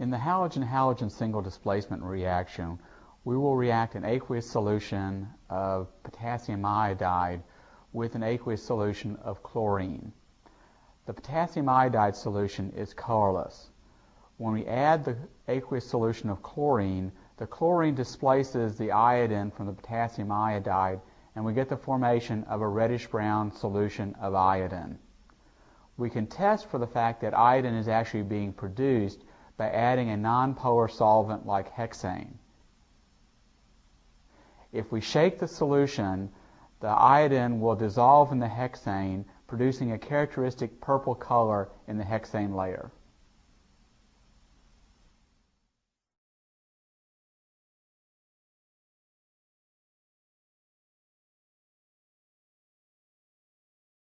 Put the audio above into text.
In the halogen-halogen single displacement reaction, we will react an aqueous solution of potassium iodide with an aqueous solution of chlorine. The potassium iodide solution is colorless. When we add the aqueous solution of chlorine, the chlorine displaces the iodine from the potassium iodide and we get the formation of a reddish-brown solution of iodine. We can test for the fact that iodine is actually being produced by adding a nonpolar solvent like hexane. If we shake the solution, the iodine will dissolve in the hexane, producing a characteristic purple color in the hexane layer.